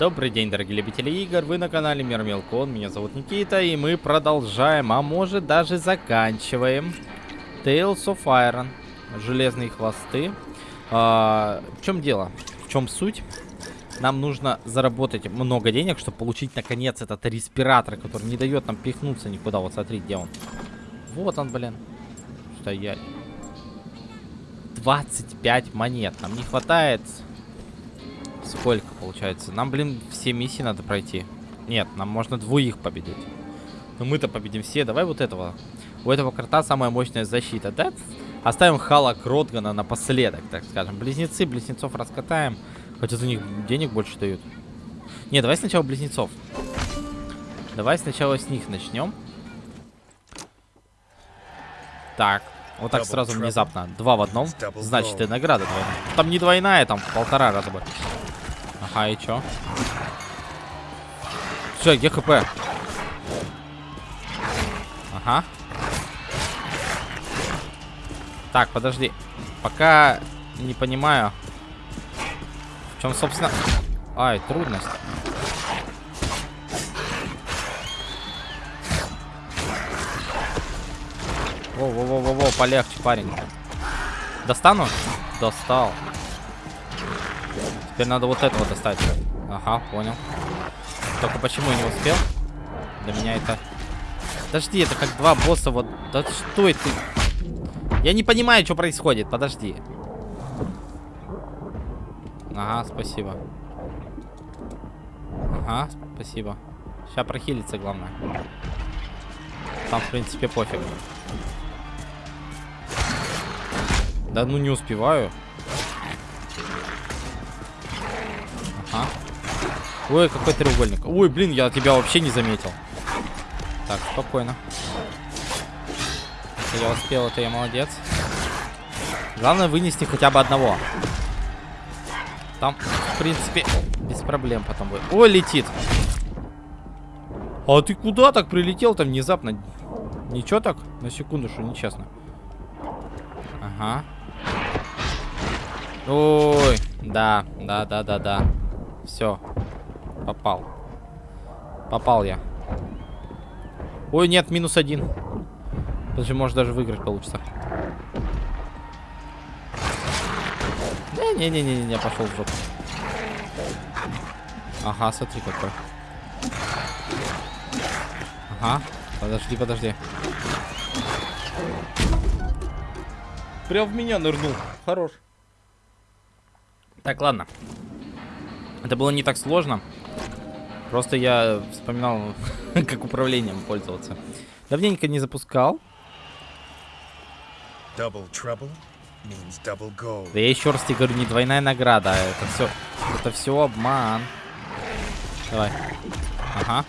Добрый день, дорогие любители игр, вы на канале Мир Мелкон, меня зовут Никита, и мы продолжаем, а может даже заканчиваем Tales of Iron, Железные хвосты. А, в чем дело? В чем суть? Нам нужно заработать много денег, чтобы получить наконец этот респиратор, который не дает нам пихнуться никуда. Вот смотри, где он. Вот он, блин. Стоять. 25 монет. Нам не хватает Сколько получается? Нам, блин, все миссии надо пройти. Нет, нам можно двоих победить. Но мы-то победим все. Давай вот этого. У этого карта самая мощная защита. Да? Оставим Хала Кротгана напоследок, так скажем. Близнецы, близнецов раскатаем. Хотя за них денег больше дают. Не, давай сначала близнецов. Давай сначала с них начнем. Так. Вот так сразу внезапно. Два в одном. Значит, и награда двойная. Там не двойная, там полтора раза бы. Ага, и чё? Все, где хп? Ага. Так, подожди. Пока не понимаю. В чем, собственно... Ай, трудность. Во-во-во-во-во, полегче, парень. Достану? Достал. Теперь надо вот этого достать. Ага, понял. Только почему я не успел? Для меня это... Подожди, это как два босса вот... Да что это? Я не понимаю, что происходит. Подожди. Ага, спасибо. Ага, спасибо. Сейчас прохилиться, главное. Там, в принципе, пофиг. Да ну не успеваю. Ой, какой треугольник. Ой, блин, я тебя вообще не заметил. Так, спокойно. Если я успел, это я молодец. Главное вынести хотя бы одного. Там, в принципе, без проблем потом будет. Ой, летит. А ты куда так прилетел там внезапно? Ничего так? На секунду, что нечестно. Ага. Ой, да, да, да, да, да. Все. Попал. Попал я. Ой, нет, минус один. Подожди, может даже выиграть получится. Да, не-не-не-не, пошел в жопу. Ага, смотри какой. Ага, подожди, подожди. Прям в меня нырнул. Хорош. Так, ладно. Это было не так сложно. Просто я вспоминал, как управлением пользоваться. Давненько не запускал. Да я еще раз тебе говорю, не двойная награда. Это все, это все обман. Давай. Ага.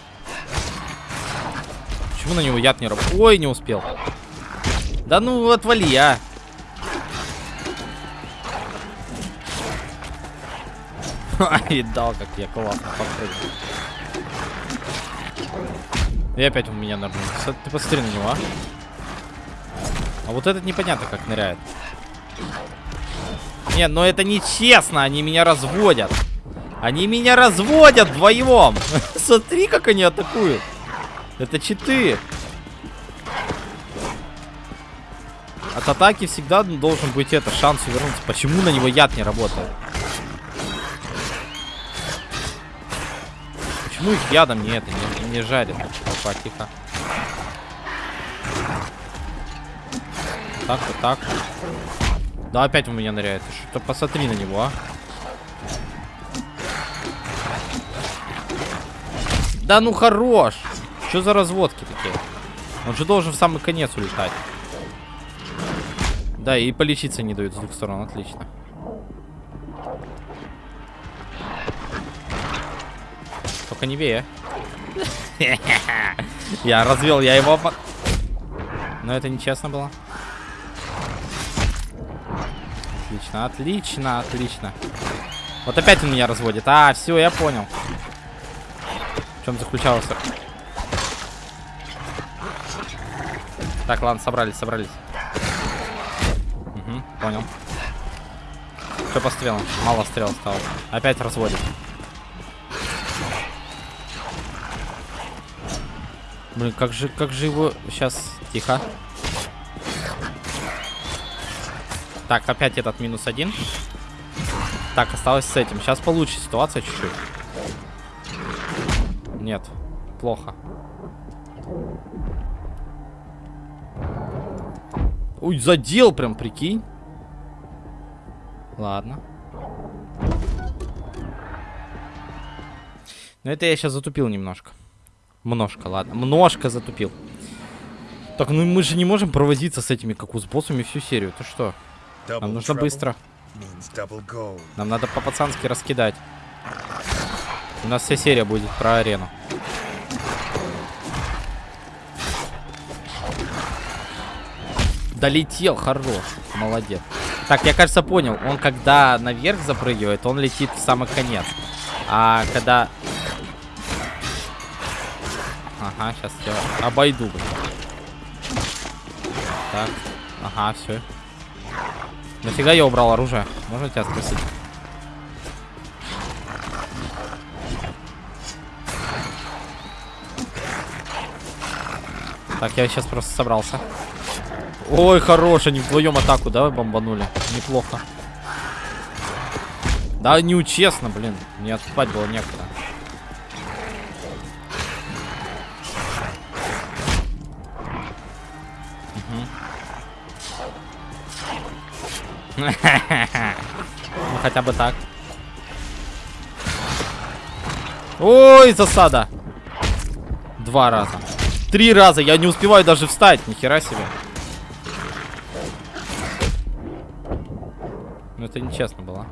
Почему на него яд не работает? Ой, не успел. Да ну, отвали, а. Видал, как я классно подпрыгнул. И опять у меня нырнул. Ты посмотри на него, а. А вот этот непонятно как ныряет. Нет, но это нечестно. Они меня разводят. Они меня разводят вдвоем. Смотри, как они атакуют. Это читы. От атаки всегда должен быть это шанс увернуться. Почему на него яд не работает? Почему их ядом не это, не, не жарит? Опа, тихо. Так, вот так. Да, опять у меня ныряет. Что-то посмотри на него, а. Да ну хорош! Что за разводки такие? Он же должен в самый конец улетать. Да, и полечиться не дают с двух сторон. Отлично. Только не вея. Я развел, я его... Но это нечестно было. Отлично, отлично, отлично. Вот опять он меня разводит. А, все, я понял. В чем заключался. Так, ладно, собрались, собрались. Угу, понял. Все по стрелам. Мало стрел осталось. Опять разводит. Блин, как же, как же его... Сейчас, тихо. Так, опять этот минус один. Так, осталось с этим. Сейчас получше ситуация чуть-чуть. Нет, плохо. Ой, задел прям, прикинь. Ладно. Но это я сейчас затупил немножко. Множко, ладно. Множко затупил. Так, ну мы же не можем провозиться с этими, как у с боссами, всю серию. Ты что? Нам нужно быстро. Нам надо по-пацански раскидать. У нас вся серия будет про арену. Долетел, хорош. Молодец. Так, я, кажется, понял. Он, когда наверх запрыгивает, он летит в самый конец. А когда... Ага, сейчас я обойду. Так, ага, все. Нафига я убрал оружие? Можно тебя спросить? Так, я сейчас просто собрался. Ой, хорош, они вдвоем атаку, да, бомбанули? Неплохо. Да, неучестно, блин. Мне отступать было некуда. Ну, хотя бы так. Ой, засада. Два раза. Три раза. Я не успеваю даже встать. Нихера себе. Ну, это нечестно было.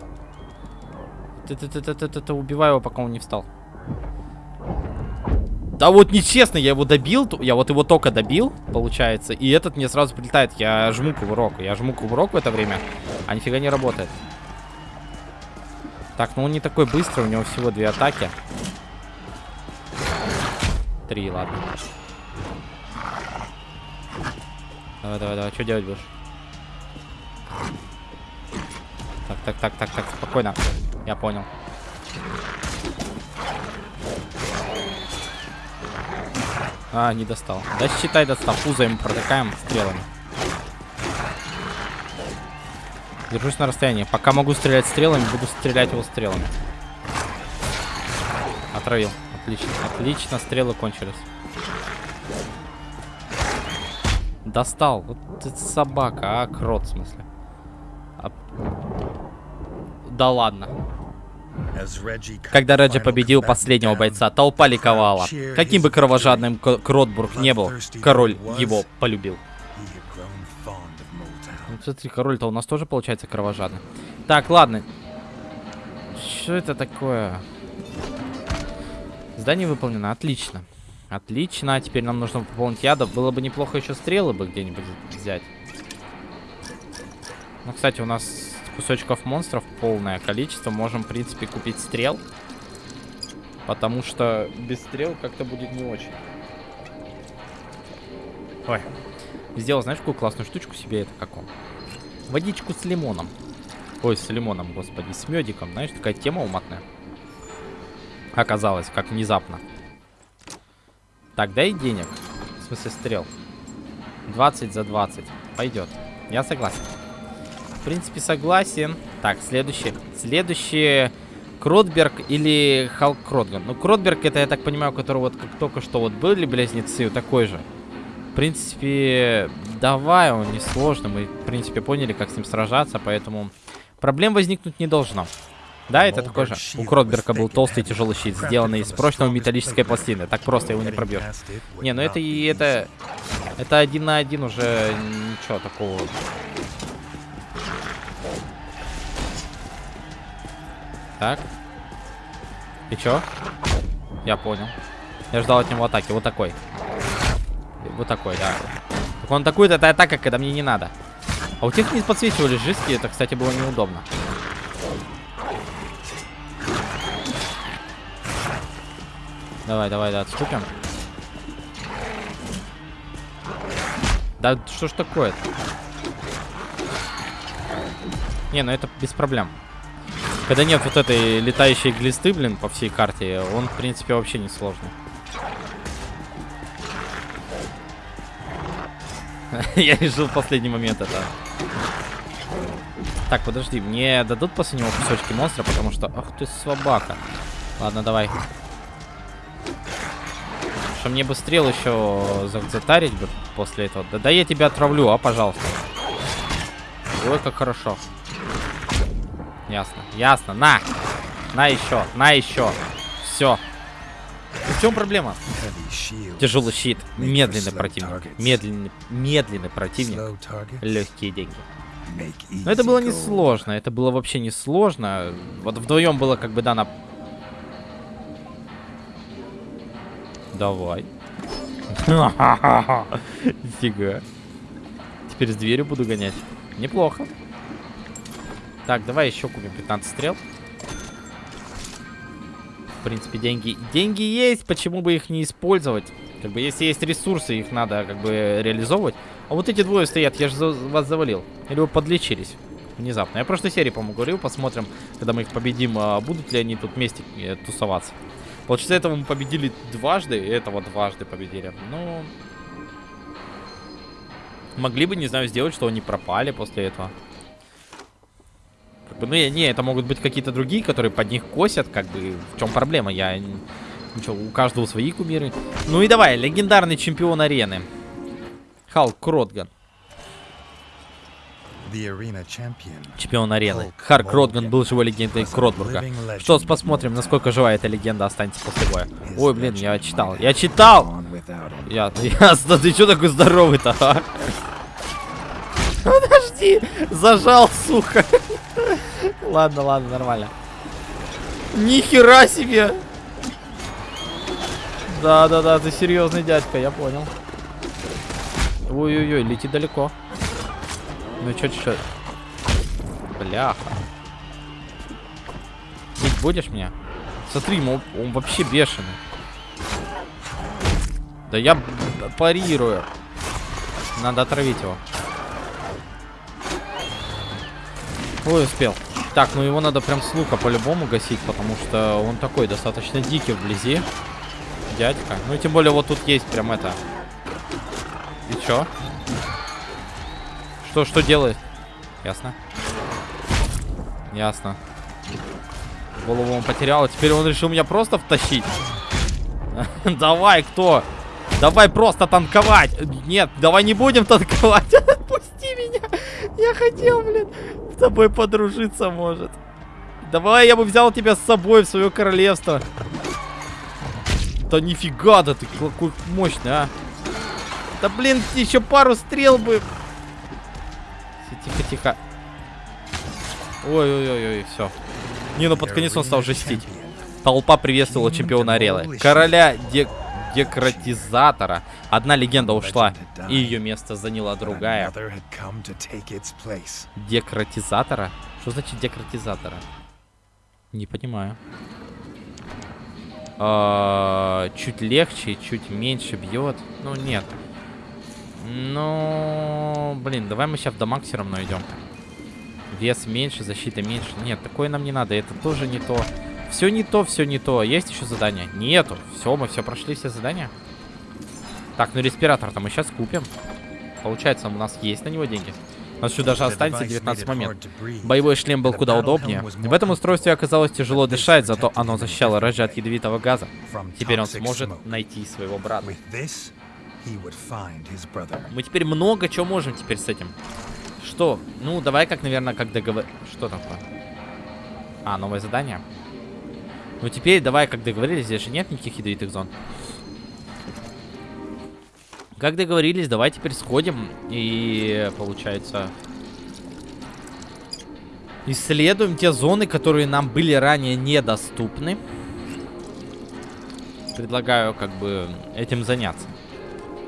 Ты-ты-ты-ты-ты убивай его, пока он не встал. Да вот нечестно, я его добил, я вот его только добил, получается, и этот мне сразу прилетает. Я жму кувырок, я жму кувырок в это время, а нифига не работает. Так, ну он не такой быстрый, у него всего две атаки. Три, ладно. Давай, давай, давай, что делать будешь? Так, так, так, так, так, спокойно. Я понял. А, не достал. Да считай достал. Пузо ему протыкаем стрелами. Держусь на расстоянии. Пока могу стрелять стрелами, буду стрелять его стрелами. Отравил. Отлично. Отлично, стрелы кончились. Достал. Вот это собака, а крот в смысле. А... Да ладно. Когда Реджи победил последнего бойца, толпа ликовала. Каким бы кровожадным Кротбург не был, король его полюбил. Ну, смотри, король-то у нас тоже получается кровожадный. Так, ладно. Что это такое? Здание выполнено. Отлично. Отлично. А теперь нам нужно пополнить ядов. Было бы неплохо еще стрелы бы где-нибудь взять. Ну, кстати, у нас кусочков монстров полное количество. Можем, в принципе, купить стрел. Потому что без стрел как-то будет не очень. Ой. Сделал, знаешь, какую классную штучку себе? Это как он? Водичку с лимоном. Ой, с лимоном, господи. С медиком. Знаешь, такая тема уматная. Оказалось, как внезапно. Так, дай денег. В смысле, стрел. 20 за 20. Пойдет. Я согласен. В принципе, согласен. Так, следующий. Следующий... Кротберг или Халк Кротган. Ну, Кротберг, это, я так понимаю, который вот как только что вот были близнецы, такой же. В принципе, давай, он несложный. Мы, в принципе, поняли, как с ним сражаться, поэтому проблем возникнуть не должно. Да, это такой же. У Кротберга был толстый тяжелый щит, сделанный из прочного металлической пластины. Так просто его не пробьешь. Не, ну это и это... Это один на один уже ничего такого Так. И чё? Я понял. Я ждал от него атаки. Вот такой. Вот такой, да. Так он атакует, это атака, когда мне не надо. А у тех не подсвечивались жестки, это, кстати, было неудобно. Давай, давай, да, отступим. Да что ж такое-то? Не, ну это без проблем. Когда нет вот этой летающей глисты, блин, по всей карте, он, в принципе, вообще не сложный. Я решил в последний момент это. Так, подожди, мне дадут после него кусочки монстра, потому что... Ах ты собака. Ладно, давай. Что мне бы стрел еще затарить бы после этого. Да, да я тебя отравлю, а, пожалуйста. Ой, как хорошо. Ясно, ясно. На! На еще, на еще. Все. В чем проблема? Тяжелый щит. Медленный противник. Медленный, медленный противник. Легкие деньги. Но это было несложно. Это было вообще несложно. Вот вдвоем было как бы, да, на... Давай. Фига. Теперь с дверью буду гонять. Неплохо. Так, давай еще купим 15 стрел. В принципе, деньги... Деньги есть, почему бы их не использовать? Как бы, если есть ресурсы, их надо, как бы, реализовывать. А вот эти двое стоят, я же за вас завалил. Или вы подлечились? Внезапно. Я в прошлой серии, по-моему, говорил, посмотрим, когда мы их победим, а будут ли они тут вместе э, тусоваться. Получается, этого мы победили дважды, и этого дважды победили. Ну... Могли бы, не знаю, сделать, что они пропали после этого. Бы, ну, не, это могут быть какие-то другие, которые под них косят, как бы, в чем проблема, я... Ничего, у каждого свои кумиры. Ну и давай, легендарный чемпион арены. Халк Кротган. Чемпион арены. Харк Кротган был живой легендой Кротбурга. Что ж, посмотрим, насколько жива эта легенда останется после боя. Ой, блин, я читал. Я читал! Я, ясно, ты что такой здоровый-то, а? Подожди, зажал, сука. ладно, ладно, нормально. Нихера себе! Да-да-да, ты серьезный дядька, я понял. Ой-ой-ой, летит далеко. Ну чё, чё? Бляха. Бить будешь меня? Смотри, он, он вообще бешеный. Да я парирую. Надо отравить его. Ой, успел. Так, ну его надо прям с лука по-любому гасить, потому что он такой достаточно дикий вблизи. Дядька. Ну и тем более вот тут есть прям это. И чё? Что, что делает? Ясно. Ясно. Голову он потерял, а теперь он решил меня просто втащить. Давай, кто? Давай просто танковать. Нет, давай не будем танковать. Отпусти меня. Я хотел, блин, тобой подружиться, может. Давай, я бы взял тебя с собой в свое королевство. Да нифига, да ты какой мощный, а. Да блин, еще пару стрел бы. Тихо, тихо. Ой-ой-ой, все. Не, ну под конец он стал жестить. Толпа приветствовала чемпиона Арелы. Короля дек декратизатора. Одна легенда ушла, и ее место заняла другая. Декратизатора? Что значит декратизатора? Не понимаю. А, чуть легче, чуть меньше бьет. Ну, нет. Ну, блин, давай мы сейчас в дамаг все равно идем. Вес меньше, защита меньше. Нет, такое нам не надо. Это тоже не то. Все не то, все не то. Есть еще задание? Нету. Все, мы все прошли все задания. Так, ну респиратор-то мы сейчас купим. Получается, у нас есть на него деньги. У нас еще даже останется 19 момент. Боевой шлем был куда удобнее. В этом устройстве оказалось тяжело дышать, зато оно защищало Рэджи от ядовитого газа. Теперь он сможет найти своего брата. Мы теперь много чего можем теперь с этим. Что? Ну, давай как, наверное, как договор... Что такое? А, новое задание? Ну, теперь давай, как договорились, здесь же нет никаких ядовитых зон. Как договорились, давай теперь сходим и, получается, исследуем те зоны, которые нам были ранее недоступны. Предлагаю, как бы, этим заняться.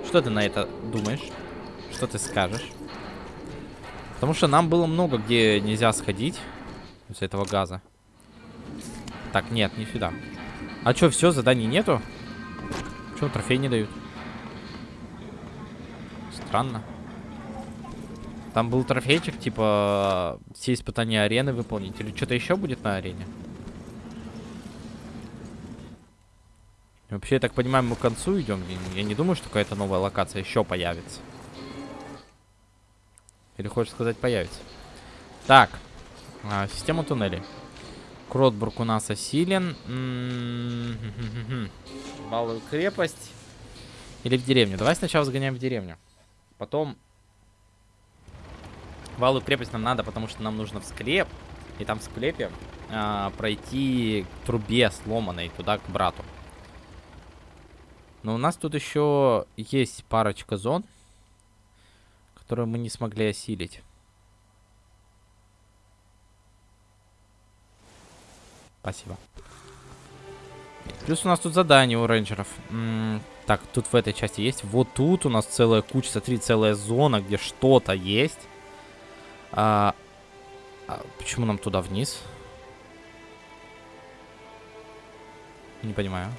Что ты на это думаешь? Что ты скажешь? Потому что нам было много где нельзя сходить из этого газа. Так, нет, не сюда. А что, все, заданий нету? Что, трофей не дают? Странно. Там был трофейчик, типа, все испытания арены выполнить. Или что-то еще будет на арене? Вообще, я так понимаю, мы к концу идем. Я не думаю, что какая-то новая локация еще появится. Или хочешь сказать появится? Так. А, система туннелей. Кротбург у нас осилен. Балую крепость. Или в деревню. Давай сначала сгоняем в деревню. Потом... Валую крепость нам надо, потому что нам нужно в склеп. И там в склепе а, пройти к трубе сломанной туда, к брату. Но у нас тут еще есть парочка зон, которые мы не смогли осилить. Спасибо. Плюс у нас тут задание у рейнджеров. М -м так, тут в этой части есть. Вот тут у нас целая куча, смотри, целая зона, где что-то есть. А, а почему нам туда вниз? Не понимаю.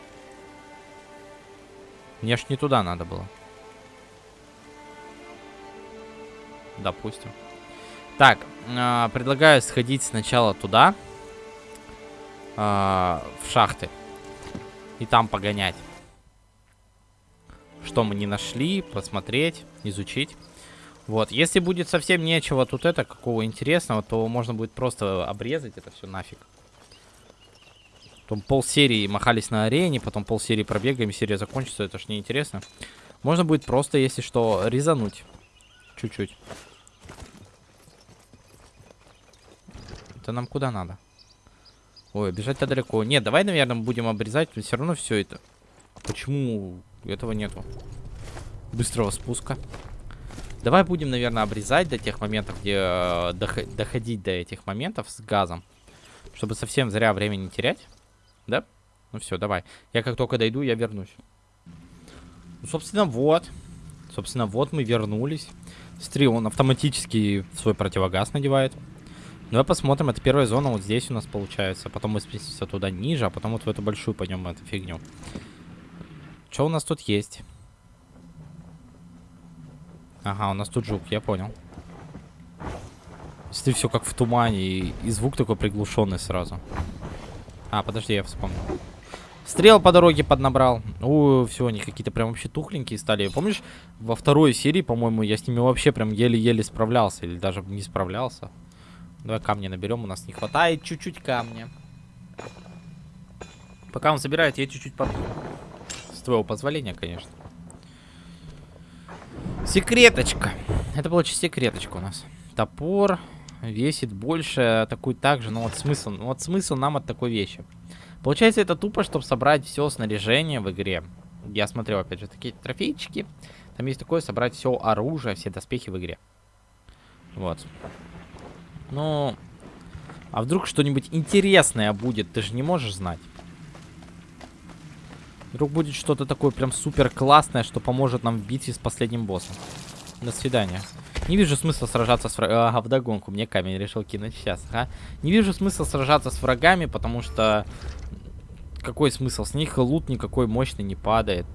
Мне ж не туда надо было. Допустим. Так, э, предлагаю сходить сначала туда. Э, в шахты. И там погонять. Что мы не нашли, посмотреть, изучить. Вот, если будет совсем нечего тут это, какого интересного, то можно будет просто обрезать это все нафиг. Потом полсерии махались на арене, потом полсерии пробегаем, серия закончится, это ж неинтересно. Можно будет просто, если что, резануть. Чуть-чуть. Это нам куда надо? Ой, бежать-то далеко. Нет, давай, наверное, будем обрезать, все равно все это. Почему этого нету? Быстрого спуска. Давай будем, наверное, обрезать до тех моментов, где э, доходить до этих моментов с газом. Чтобы совсем зря времени не терять. Да? Ну все, давай. Я как только дойду, я вернусь. Ну, собственно, вот. Собственно, вот мы вернулись. Смотри, он автоматически свой противогаз надевает. Давай посмотрим, это первая зона вот здесь у нас получается. Потом мы спустимся туда ниже, а потом вот в эту большую пойдем эту фигню. Что у нас тут есть? Ага, у нас тут жук, я понял. Если все как в тумане, и, и звук такой приглушенный сразу. А, подожди, я вспомнил. Стрел по дороге поднабрал. У, все, они какие-то прям вообще тухленькие стали. Помнишь, во второй серии, по-моему, я с ними вообще прям еле-еле справлялся. Или даже не справлялся. Давай камни наберем, у нас не хватает чуть-чуть камня. Пока он собирает, я чуть-чуть под... С твоего позволения, конечно. Секреточка. Это получится секреточка у нас. Топор весит больше, атакует так же. Но вот смысл, ну вот смысл нам от такой вещи. Получается, это тупо, чтобы собрать все снаряжение в игре. Я смотрел, опять же, такие трофейчики. Там есть такое, собрать все оружие, все доспехи в игре. Вот. Ну, а вдруг что-нибудь интересное будет, ты же не можешь знать. Вдруг будет что-то такое прям супер классное, что поможет нам в битве с последним боссом. До свидания. Не вижу смысла сражаться с врагами. Ага, вдогонку. Мне камень решил кинуть сейчас. Ага. Не вижу смысла сражаться с врагами, потому что... Какой смысл? С них лут никакой мощный не падает.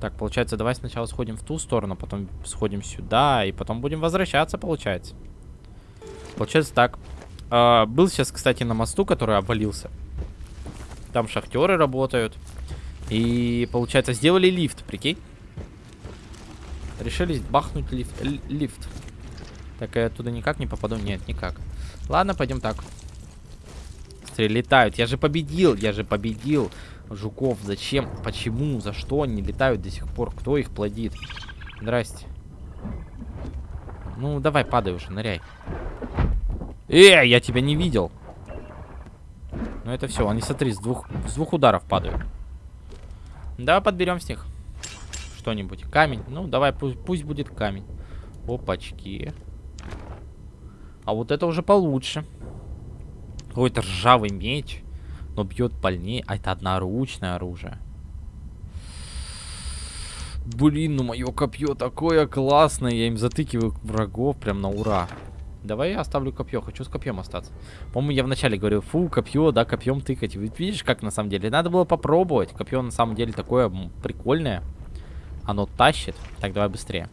Так, получается, давай сначала сходим в ту сторону, потом сходим сюда, и потом будем возвращаться, получается. Получается так. А, был сейчас, кстати, на мосту, который обвалился. Там шахтеры работают. И, получается, сделали лифт, прикинь. Решили бахнуть лифт. лифт. Так, я оттуда никак не попаду? Нет, никак. Ладно, пойдем так. Смотри, летают. Я же победил, я же победил. Жуков, зачем? Почему? За что они летают до сих пор? Кто их плодит? Здрасте. Ну, давай, падай уже, ныряй. Эй, я тебя не видел. Ну, это все. Они, смотри, с двух, с двух ударов падают. Давай подберем с них что-нибудь. Камень. Ну, давай, пусть, пусть будет камень. Опачки. А вот это уже получше. Какой-то ржавый меч. Но бьет больнее. А это одноручное оружие. Блин, ну мое копье такое классное. Я им затыкиваю врагов прям на ура. Давай я оставлю копье. Хочу с копьем остаться. По-моему, я вначале говорил, фу, копье, да, копьем тыкать. Видишь, как на самом деле? Надо было попробовать. Копье на самом деле такое прикольное. Оно тащит. Так, давай быстрее.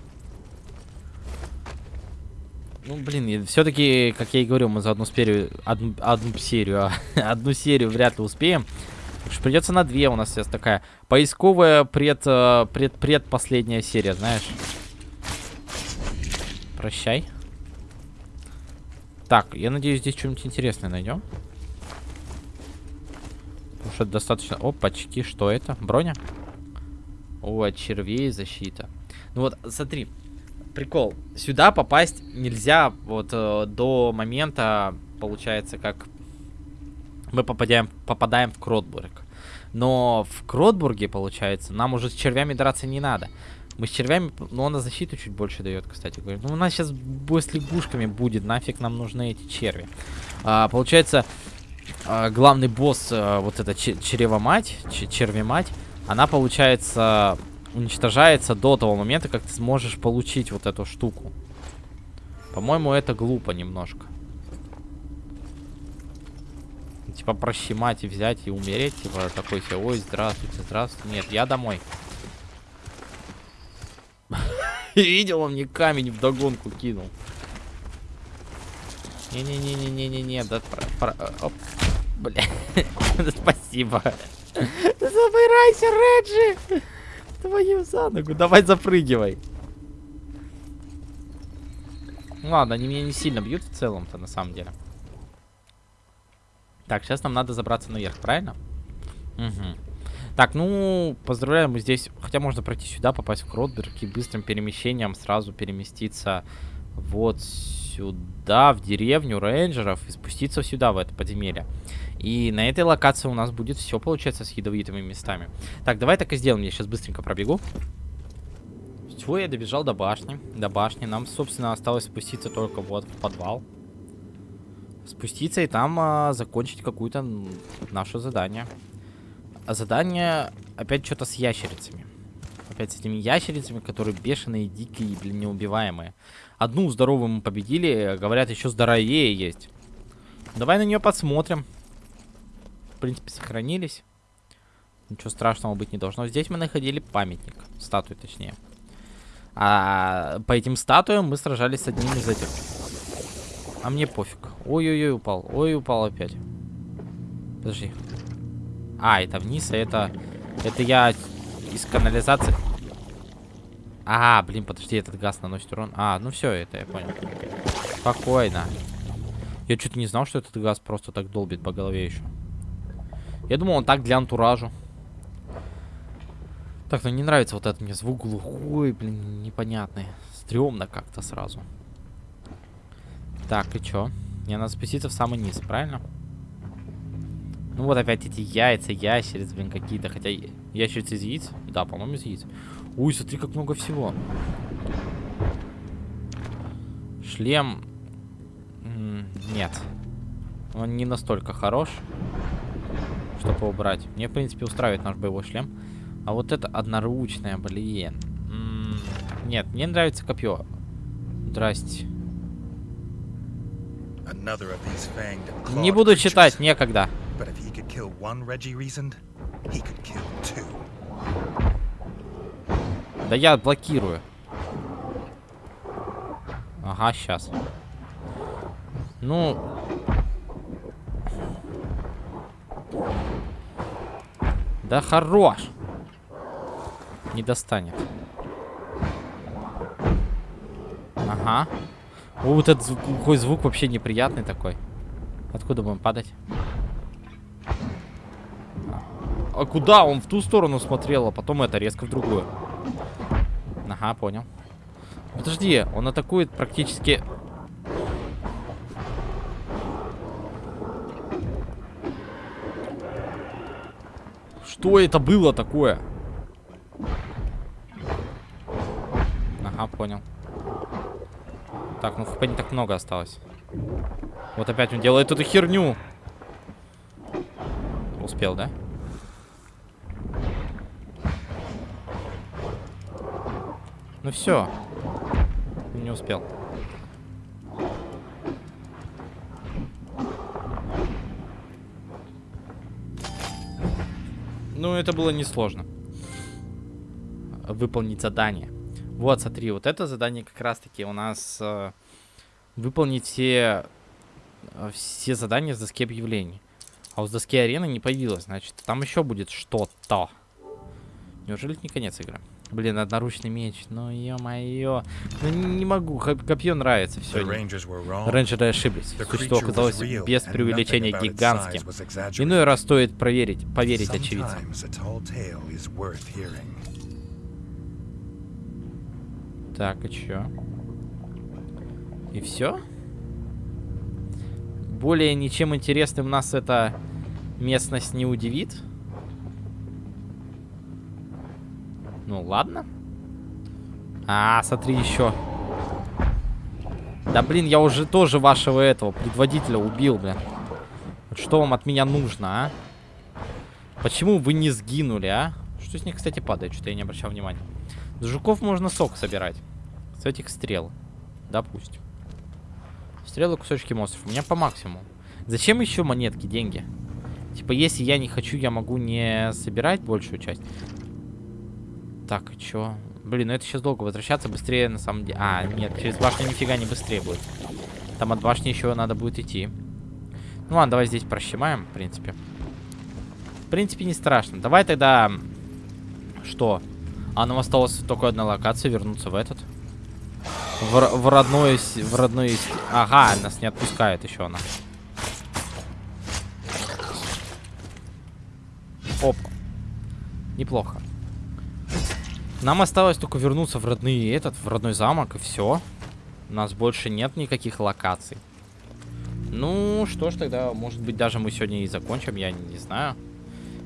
Ну, блин, все-таки, как я и говорил, мы за одну серию, одну, одну серию, а, одну серию вряд ли успеем. Придется на две у нас сейчас такая поисковая пред, э, пред, предпоследняя серия, знаешь. Прощай. Так, я надеюсь, здесь что-нибудь интересное найдем. Потому что достаточно... Опачки, что это? Броня? О, от червей защита. Ну вот, смотри, прикол. Сюда попасть нельзя вот э, до момента, получается, как мы попадаем, попадаем в Кротбург. Но в Кротбурге, получается, нам уже с червями драться не надо. Мы с червями, ну, она защиту чуть больше дает, кстати говоря. Ну, у нас сейчас бой с лягушками будет, нафиг нам нужны эти черви. А, получается, а, главный босс, а, вот эта черева-мать, черви-мать, она, получается, уничтожается до того момента, как ты сможешь получить вот эту штуку. По-моему, это глупо немножко. Типа прощемать и взять и умереть. Типа такой себе, ой, здравствуйте, здравствуйте. Нет, я домой. Видел, он мне камень в догонку кинул. Не-не-не-не-не-не-не, да, оп, бля, спасибо. Забирайся, Реджи! Твою за ногу, давай запрыгивай. Ладно, они меня не сильно бьют в целом-то, на самом деле. Так, сейчас нам надо забраться наверх, правильно? Угу. Так, ну, поздравляю, мы здесь... Хотя можно пройти сюда, попасть в Кротберг и быстрым перемещением сразу переместиться вот сюда, в деревню рейнджеров, и спуститься сюда, в это подземелье. И на этой локации у нас будет все, получается, с ядовитыми местами. Так, давай так и сделаем. Я сейчас быстренько пробегу. Все, я добежал до башни. До башни. Нам, собственно, осталось спуститься только вот в подвал спуститься и там а, закончить какую-то наше задание. А задание опять что-то с ящерицами. Опять с этими ящерицами, которые бешеные, дикие, блин, неубиваемые. Одну здоровую мы победили, говорят, еще здоровее есть. Давай на нее посмотрим. В принципе, сохранились. Ничего страшного быть не должно. Здесь мы находили памятник. Статую, точнее. А по этим статуям мы сражались с одним из этих а мне пофиг. Ой-ой-ой, упал. Ой, упал опять. Подожди. А, это вниз, а это... Это я из канализации... А, блин, подожди, этот газ наносит урон. А, ну все, это я понял. Спокойно. Я что-то не знал, что этот газ просто так долбит по голове еще. Я думал, он так для антуражу. Так, ну не нравится вот этот мне звук глухой, блин, непонятный. Стремно как-то сразу. Так, и чё? Мне надо спуститься в самый низ, правильно? Ну вот опять эти яйца, ящерицы, блин, какие-то. Хотя ящерицы из яиц? Да, по-моему, из яиц. Ой, смотри, как много всего. Шлем... Нет. Он не настолько хорош, чтобы убрать. Мне, в принципе, устраивает наш боевой шлем. А вот это одноручное, блин. Нет, мне нравится копье. Здрасте. Не буду читать, некогда. Да я блокирую. Ага, сейчас. Ну... Да хорош. Не достанет. Ага. О, вот этот звук, глухой звук вообще неприятный такой. Откуда будем падать? А куда? Он в ту сторону смотрел, а потом это резко в другую. Ага, понял. Подожди, он атакует практически... Что это было такое? Ага, понял. Так, ну хп не так много осталось. Вот опять он делает эту херню. Успел, да? Ну все. Не успел. Ну, это было несложно. Выполнить задание. Вот, смотри, вот это задание как раз-таки у нас э, выполнить все, э, все задания с доски объявлений. А у с доски арены не появилось, значит, там еще будет что-то. Неужели это не конец игры? Блин, одноручный меч. Ну, ё-моё. Ну, не, могу. Коп- Копье нравится все. Рейнджеры ошиблись. Существо оказалось без преувеличения гигантским. Иной раз стоит проверить, поверить очевидцам. Так, и чё? И все? Более ничем интересным нас эта местность не удивит? Ну ладно. А, смотри еще. Да блин, я уже тоже вашего этого предводителя убил, блин. Вот что вам от меня нужно, а? Почему вы не сгинули, а? Что с них, кстати, падает? Что-то я не обращал внимания. С жуков можно сок собирать. С этих стрел. Допустим. Стрелы, кусочки монстров. У меня по максимуму. Зачем еще монетки, деньги? Типа, если я не хочу, я могу не собирать большую часть. Так, и чё? Блин, ну это сейчас долго возвращаться, быстрее на самом деле. А, нет, через башню нифига не быстрее будет. Там от башни еще надо будет идти. Ну ладно, давай здесь прощемаем, в принципе. В принципе, не страшно. Давай тогда... Что? А нам осталось только одна локация, вернуться в этот. В, в родной... В родной... Ага, нас не отпускает еще она. Оп. Неплохо. Нам осталось только вернуться в родные этот, в родной замок, и все. У нас больше нет никаких локаций. Ну, что ж, тогда, может быть, даже мы сегодня и закончим, я не знаю.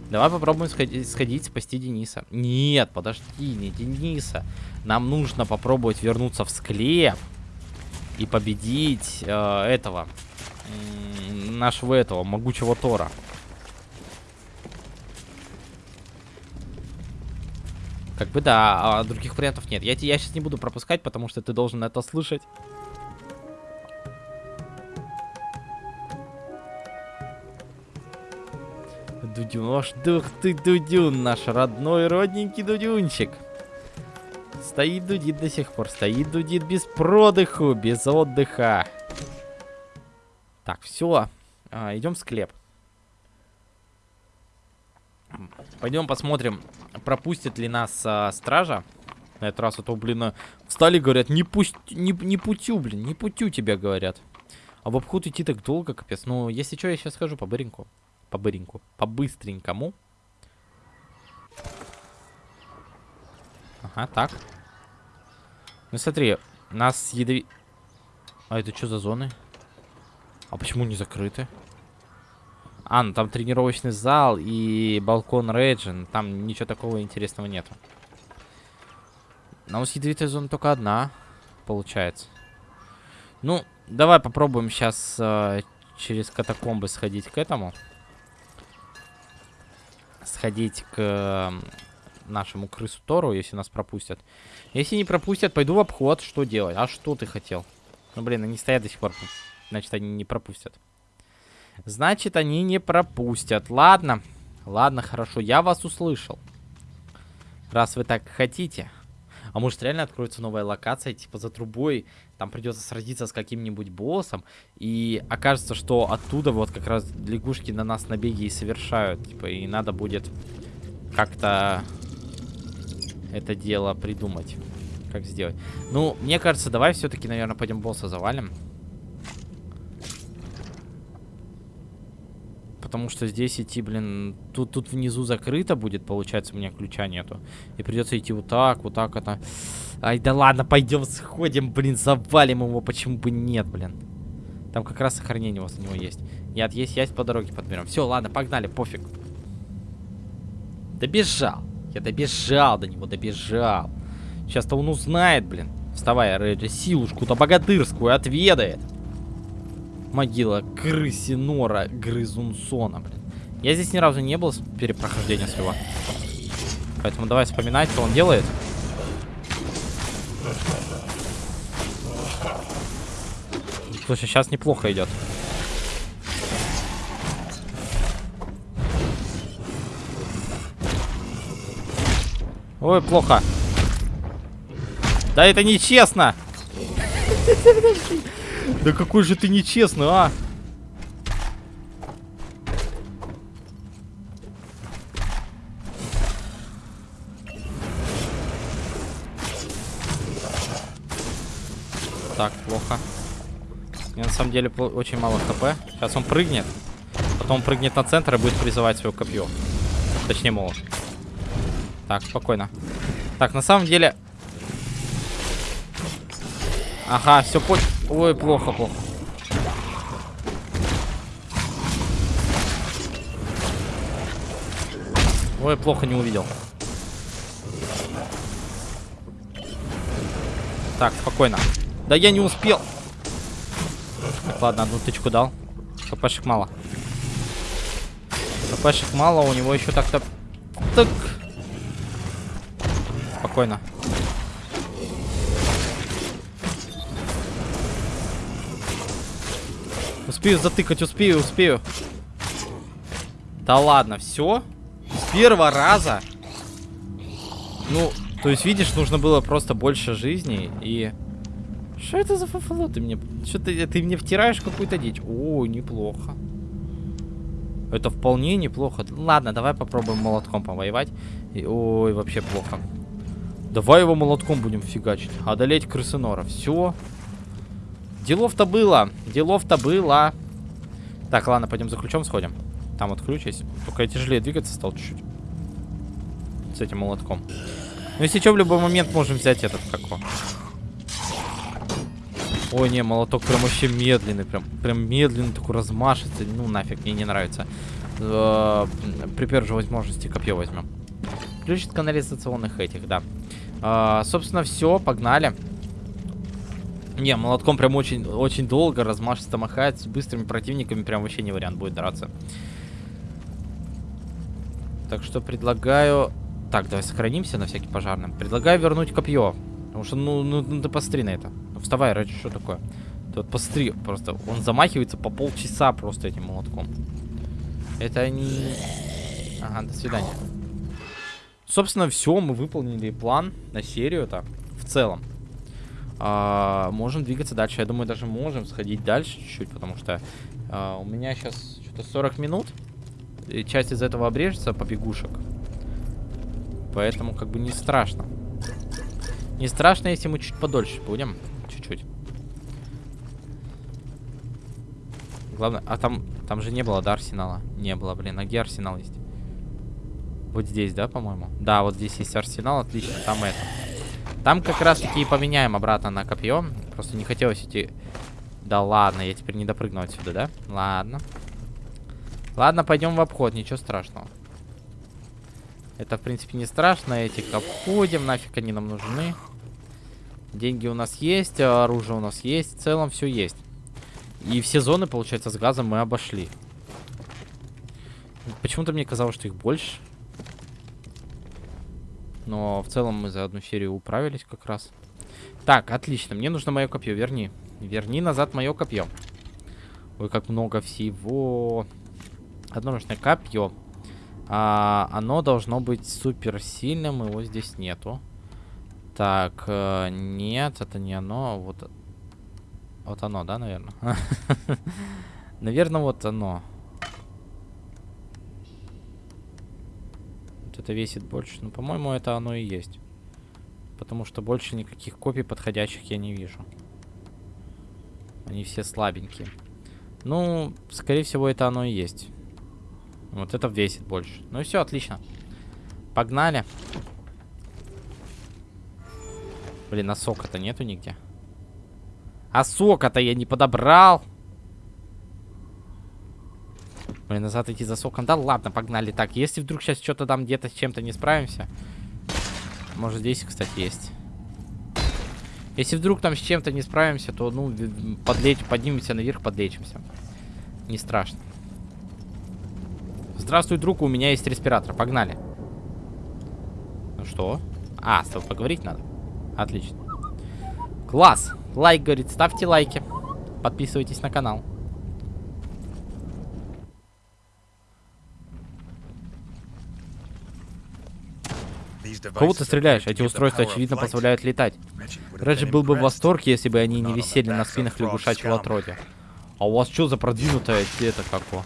Давай попробуем сходить, сходить, спасти Дениса. Нет, подожди, не Дениса. Нам нужно попробовать вернуться в склеп и победить э, этого, нашего этого, могучего Тора. Как бы да, а других вариантов нет. Я, я сейчас не буду пропускать, потому что ты должен это слышать. Дудюн, дух ты, Дудюн, наш родной родненький Дудюнчик. Стоит дудит до сих пор, стоит дудит без продыху, без отдыха. Так, все, идем в склеп. Пойдем посмотрим, пропустит ли нас а, стража. На этот раз, а то, блин, а, встали, говорят, не пусть, не, не путю, блин, не путю тебя, говорят. А в обход идти так долго, капец. Ну, если что, я сейчас скажу по быреньку. По быреньку. По быстренькому. Ага, так. Ну, смотри, нас ядови... А это что за зоны? А почему не закрыты? А, ну там тренировочный зал и балкон Рейджин. Там ничего такого интересного нету. Но у нас ядовитая зона только одна, получается. Ну, давай попробуем сейчас через катакомбы сходить к этому. Сходить к нашему крысу Тору, если нас пропустят. Если не пропустят, пойду в обход. Что делать? А что ты хотел? Ну, блин, они стоят до сих пор. Значит, они не пропустят. Значит, они не пропустят. Ладно. Ладно, хорошо. Я вас услышал. Раз вы так хотите. А может реально откроется новая локация, типа за трубой, там придется сразиться с каким-нибудь боссом, и окажется, что оттуда вот как раз лягушки на нас набеги и совершают, типа, и надо будет как-то это дело придумать, как сделать. Ну, мне кажется, давай все-таки, наверное, пойдем босса завалим. Потому что здесь идти, блин, тут, тут внизу закрыто будет, получается, у меня ключа нету. И придется идти вот так, вот так это. Ай, да ладно, пойдем сходим, блин, завалим его, почему бы нет, блин. Там как раз сохранение у вас у него есть. Нет, есть, есть по дороге подберем. Все, ладно, погнали, пофиг. Добежал. Я добежал до него, добежал. Сейчас-то он узнает, блин. Вставай, Реджи, силушку-то богатырскую отведает. Могила крысинора грызунсона, блин. Я здесь ни разу не был с перепрохождения своего. Поэтому давай вспоминать, что он делает. Слушай, сейчас неплохо идет. Ой, плохо. Да это нечестно! Да какой же ты нечестный, а! Так, плохо. У на самом деле очень мало хп. Сейчас он прыгнет. Потом он прыгнет на центр и будет призывать свое копье. Точнее, молот. Так, спокойно. Так, на самом деле... Ага, все понял. Ой, плохо, плохо. Ой, плохо не увидел. Так, спокойно. Да я не успел. Так, ладно, одну тычку дал. ХПшек мало. ХПшек мало, у него еще так-то... Так. Спокойно. Успею затыкать, успею, успею. Да ладно, все? С первого раза? Ну, то есть, видишь, нужно было просто больше жизни и... Что это за фафало ты мне... Что ты, ты мне втираешь какую-то дичь? О, неплохо. Это вполне неплохо. Ладно, давай попробуем молотком повоевать. И, ой, вообще плохо. Давай его молотком будем фигачить. Одолеть крысынора. Все. Делов-то было. Делов-то было. Так, ладно, пойдем за ключом сходим. Там вот ключ есть. Только я тяжелее двигаться стал чуть-чуть. С этим молотком. Ну, если что, в любой момент можем взять этот, как его. Ой, не, молоток прям вообще медленный. Прям, прям медленный, такой размашистый. Ну, нафиг, мне не нравится. Э, При первой же возможности копье возьмем. Ключ от канализационных этих, да. А, собственно, все, погнали. Не, молотком прям очень, очень долго, размашисто махает. С быстрыми противниками прям вообще не вариант будет драться. Так что предлагаю... Так, давай сохранимся на всякий пожарный. Предлагаю вернуть копье. Потому что, ну, ну, ну ты посмотри на это. Ну, вставай, ради что такое? Ты вот посмотри, просто он замахивается по полчаса просто этим молотком. Это не... Ага, до свидания. Собственно, все, мы выполнили план на серию-то в целом. А, можем двигаться дальше. Я думаю, даже можем сходить дальше чуть-чуть, потому что а, у меня сейчас что-то 40 минут. И часть из этого обрежется побегушек. Поэтому как бы не страшно. Не страшно, если мы чуть подольше будем. Чуть-чуть. Главное, а там, там же не было, да, арсенала? Не было, блин. А где арсенал есть? Вот здесь, да, по-моему? Да, вот здесь есть арсенал, отлично. Там это. Там как раз таки и поменяем обратно на копье. Просто не хотелось идти... Да ладно, я теперь не допрыгну отсюда, да? Ладно. Ладно, пойдем в обход, ничего страшного. Это, в принципе, не страшно. Этих обходим, нафиг они нам нужны. Деньги у нас есть, оружие у нас есть. В целом все есть. И все зоны, получается, с газом мы обошли. Почему-то мне казалось, что их больше. Но в целом мы за одну серию управились как раз. Так, отлично. Мне нужно мое копье. Верни. Верни назад мое копье. Ой, как много всего. Одноручное копье. А, оно должно быть супер сильным. Его здесь нету. Так, э, нет, это не оно. Вот, вот оно, да, наверное? Наверное, вот оно. Вот это весит больше. Ну, по-моему, это оно и есть. Потому что больше никаких копий подходящих я не вижу. Они все слабенькие. Ну, скорее всего, это оно и есть. Вот это весит больше. Ну и все, отлично. Погнали. Блин, а сока-то нету нигде. А сока-то я не подобрал. Блин, назад идти за соком. Да ладно, погнали. Так, если вдруг сейчас что-то там где-то с чем-то не справимся. Может, здесь, кстати, есть. Если вдруг там с чем-то не справимся, то, ну, подлечь, поднимемся наверх, подлечимся. Не страшно. Здравствуй, друг, у меня есть респиратор. Погнали. Ну что? А, с тобой поговорить надо. Отлично. Класс. Лайк, говорит, ставьте лайки. Подписывайтесь на канал. Кого ты стреляешь? Эти устройства, очевидно, позволяют летать. Реджи был бы в восторге, если бы они не висели на спинах лягушачьего отродья. А у вас что за продвинутая это какого?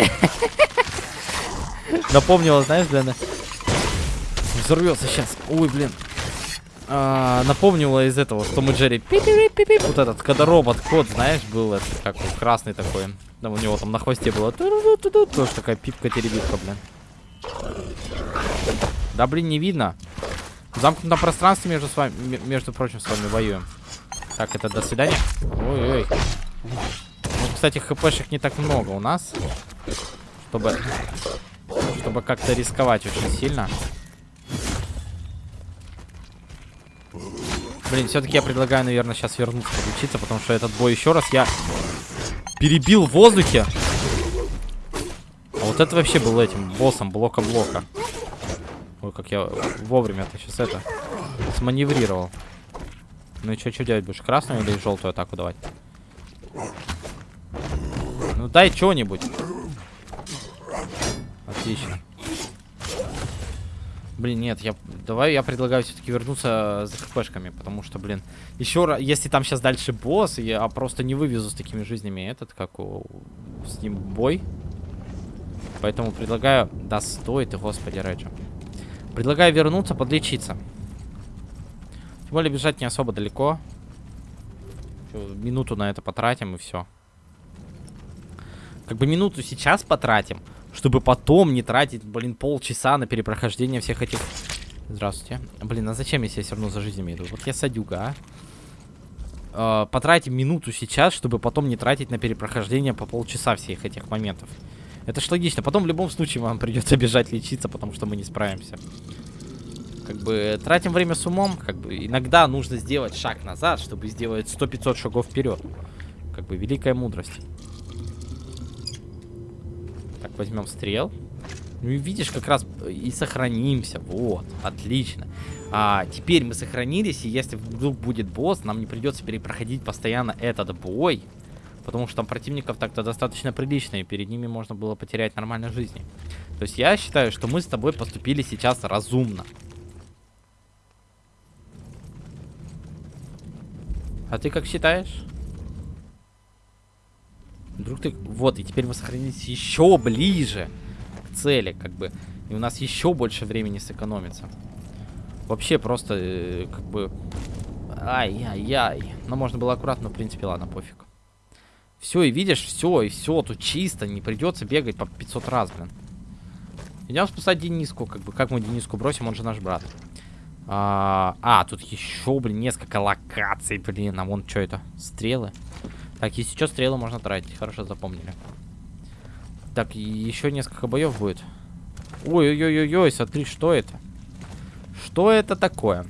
Напомнила, знаешь, для... взорвется сейчас. Ой, блин. А, напомнила из этого, что мы Джерри Вот этот, когда робот кот, знаешь, был этот, как красный такой. Да, у него там на хвосте было. Тоже такая пипка-теребитка, блин. Да, блин, не видно. В замкнутом пространстве между с вами, между прочим, с вами воюем. Так, это до свидания. Ой-ой. Ну, кстати, хпшек не так много у нас. Чтобы... Чтобы как-то рисковать очень сильно. Блин, все-таки я предлагаю, наверное, сейчас вернуться подучиться, потому что этот бой еще раз я перебил в воздухе. А вот это вообще был этим боссом блока-блока. Ой, как я вовремя-то сейчас это сманеврировал. Ну и что, что делать будешь? Красную или желтую атаку давать? Ну дай что-нибудь. Отлично. Блин, нет, я давай я предлагаю все-таки вернуться за хпшками, потому что, блин, еще раз, если там сейчас дальше босс, я просто не вывезу с такими жизнями этот, как у, с ним бой. Поэтому предлагаю... Да стой ты, господи, Реджи. Предлагаю вернуться, подлечиться. Тем более бежать не особо далеко. Минуту на это потратим и все. Как бы минуту сейчас потратим, чтобы потом не тратить, блин, полчаса на перепрохождение всех этих... Здравствуйте. Блин, а зачем, если я все равно за жизнями иду? Вот я садюга, а. Э, потратим минуту сейчас, чтобы потом не тратить на перепрохождение по полчаса всех этих моментов. Это ж логично. Потом в любом случае вам придется бежать лечиться, потому что мы не справимся. Как бы тратим время с умом. Как бы иногда нужно сделать шаг назад, чтобы сделать 100-500 шагов вперед. Как бы великая мудрость. Так, возьмем стрел. Ну и видишь, как раз и сохранимся. Вот, отлично. А, теперь мы сохранились, и если вдруг будет босс, нам не придется перепроходить постоянно этот бой. Потому что там противников так-то достаточно прилично, и перед ними можно было потерять нормально жизни. То есть я считаю, что мы с тобой поступили сейчас разумно. А ты как считаешь? Вдруг ты... Вот, и теперь мы сохранились еще ближе к цели, как бы. И у нас еще больше времени сэкономится. Вообще просто, э, как бы... Ай-яй-яй. Но можно было аккуратно, в принципе, ладно, пофиг. Все, и видишь, все, и все, тут чисто, не придется бегать по 500 раз, блин. Идем спасать Дениску, как бы, как мы Дениску бросим, он же наш брат. А, а тут еще, блин, несколько локаций, блин, а вон что это, стрелы. Так, если что, стрелы можно тратить, хорошо запомнили. Так, еще несколько боев будет. Ой-ой-ой-ой, смотри, что это? Что это такое?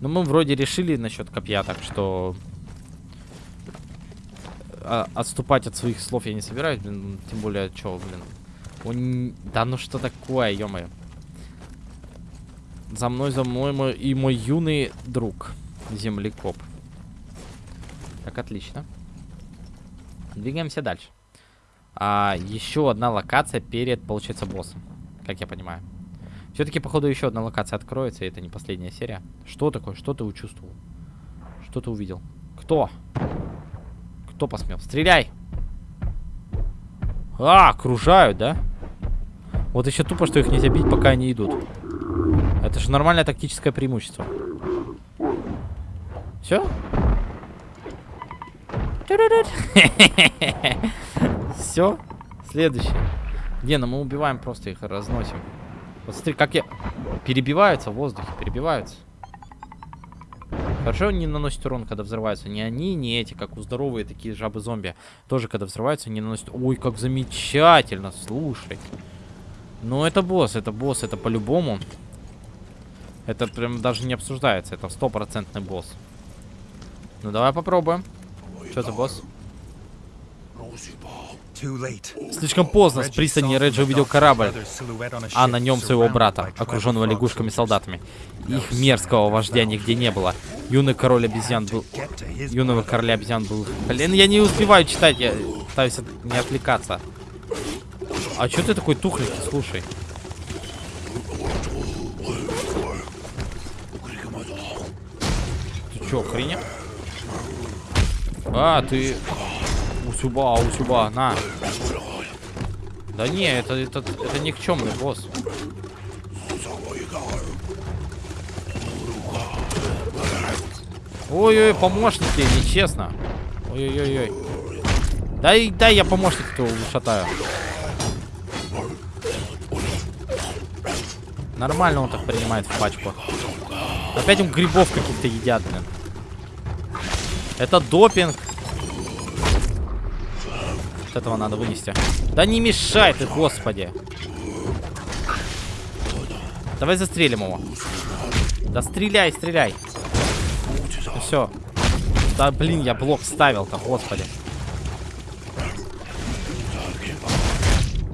Ну, мы вроде решили насчет копья, так что... А, отступать от своих слов я не собираюсь, блин, тем более, что, блин. Он... Да ну что такое, ё -моё. За мной, за мной мой, и мой юный друг, землекоп. Так, отлично. Двигаемся дальше. А, еще одна локация перед, получается, боссом. Как я понимаю. Все-таки, походу, еще одна локация откроется, и это не последняя серия. Что такое? Что ты учувствовал? Что ты увидел? Кто? Кто посмел? Стреляй! А, окружают, да? Вот еще тупо, что их нельзя бить, пока они идут. Это же нормальное тактическое преимущество. Все? Все? Следующий. Не, ну мы убиваем, просто их разносим. Вот смотри, как я... Перебиваются в воздухе, перебиваются. Хорошо не наносит урон, когда взрываются. Не они, не эти, как у здоровые такие жабы-зомби. Тоже, когда взрываются, не наносят... Ой, как замечательно, слушай. Ну, это босс, это босс, это по-любому. Это прям даже не обсуждается, это стопроцентный босс. Ну, давай попробуем. Что ты, босс? Слишком поздно с пристани Реджи увидел корабль, а на нем своего брата, окруженного лягушками-солдатами. Их мерзкого вождя нигде не было. Юный король обезьян был... Юного короля обезьян был... Блин, я не успеваю читать, я пытаюсь не отвлекаться. А что ты такой тухленький, слушай? Чё, охренел? А, ты... Усюба, усюба, на. Да не, это, это, это никчемный босс. Ой-ой, помощники, нечестно. Ой-ой-ой. Дай, дай я помощник этого ушатаю. Нормально он так принимает в пачку. Опять он грибов каких-то едят, блин. Это допинг. Вот этого надо вынести. Да не мешай ты, господи. Давай застрелим его. Да стреляй, стреляй. Все. Да блин, я блок ставил-то, господи.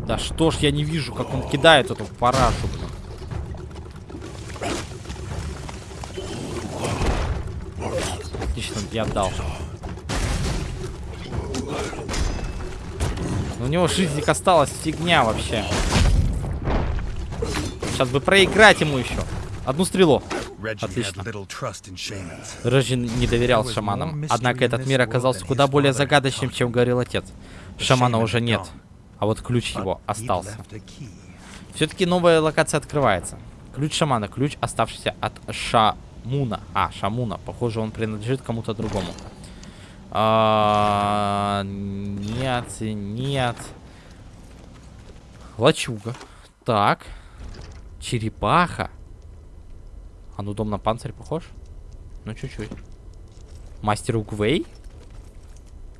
Да что ж я не вижу, как он кидает эту парашу, блин. Я отдал. У него жизник осталась фигня вообще. Сейчас бы проиграть ему еще. Одну стрелу. Отлично. Реджи не доверял шаманам. Однако этот мир оказался куда более загадочным, чем говорил отец. Шамана уже нет. А вот ключ его остался. Все-таки новая локация открывается. Ключ шамана. Ключ, оставшийся от Шамуна. А, Шамуна. Похоже, он принадлежит кому-то другому. А, нет, нет. Лачуга. Так. Черепаха. А ну дом на панцирь похож? Ну, чуть-чуть. Мастер Угвей?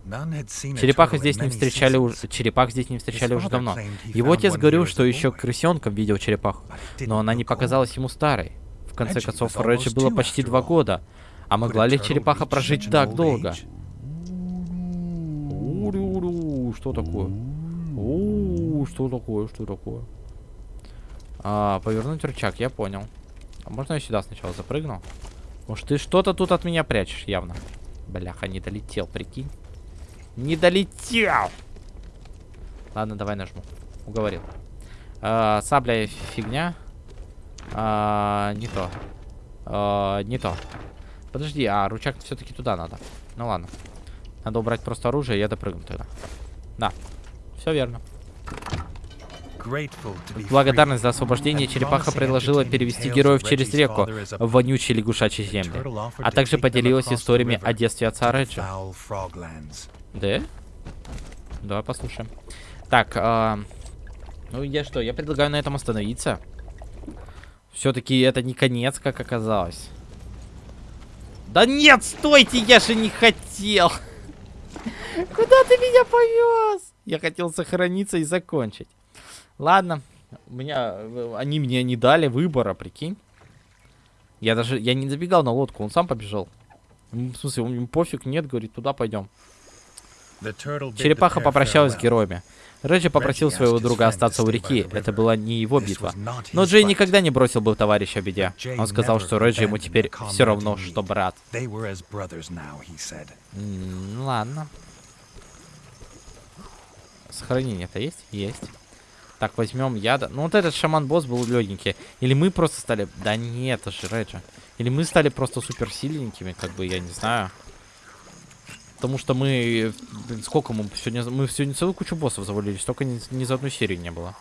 Черепаха здесь не встречали уже. Черепах здесь не встречали уже давно. Его отец говорил, что еще крысенком видел черепаху. Но она не показалась ему старой. В конце концов, Реджи было почти два года. А могла ли черепаха прожить так долго? Что такое? Что такое? Что такое? А, повернуть рычаг, я понял. А можно я сюда сначала запрыгну? Может, ты что-то тут от меня прячешь, явно. Бляха, не долетел, прикинь. Не долетел! Ладно, давай нажму. Уговорил. А, сабля фигня. А, не то. А, не то. Подожди, а ручак все-таки туда надо. Ну ладно. Надо убрать просто оружие, и я допрыгну тогда. Да, все верно. Благодарность за освобождение черепаха предложила перевести героев через реку в вонючие лягушачьи земли, а также поделилась историями о детстве отца Реджи. Да? Давай послушаем. Так, а... ну я что, я предлагаю на этом остановиться. Все-таки это не конец, как оказалось. Да нет, стойте, я же не хотел. Куда ты меня повез? Я хотел сохраниться и закончить. Ладно, у меня, они мне не дали выбора, прикинь. Я даже, я не забегал на лодку, он сам побежал. В смысле, он пофиг, нет, говорит, туда пойдем. Черепаха попрощалась с героями. Реджи попросил своего друга остаться у реки. Это была не его битва. Но Джей никогда не бросил бы товарища в беде. Он сказал, что Реджи ему теперь все равно, что брат. М ладно. Сохранение-то есть? Есть. Так, возьмем яда. Ну, вот этот шаман-босс был легенький. Или мы просто стали... Да нет, это же Реджи. Или мы стали просто суперсильненькими, как бы, я не знаю. Потому что мы... Сколько мы сегодня... Мы сегодня целую кучу боссов завалились. Только ни, ни за одну серию не было.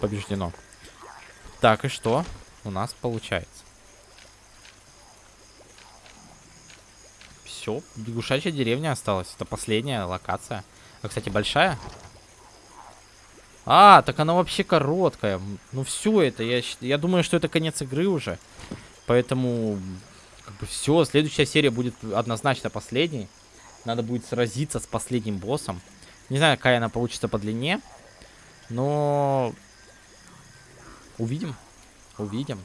Побеждено. Так, и что у нас получается? Все, лягушачья деревня осталась. Это последняя локация. А, кстати, большая. А, так она вообще короткая. Ну все это, я, я думаю, что это конец игры уже. Поэтому, как бы все, следующая серия будет однозначно последней. Надо будет сразиться с последним боссом. Не знаю, какая она получится по длине. Но... Увидим. Увидим.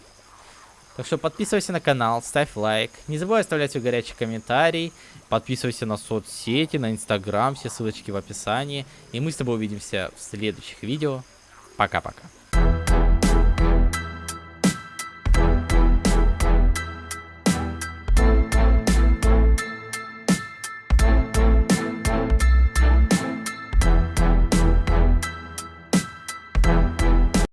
Так что подписывайся на канал, ставь лайк. Не забывай оставлять свой горячий комментарий. Подписывайся на соцсети, на инстаграм. Все ссылочки в описании. И мы с тобой увидимся в следующих видео. Пока-пока.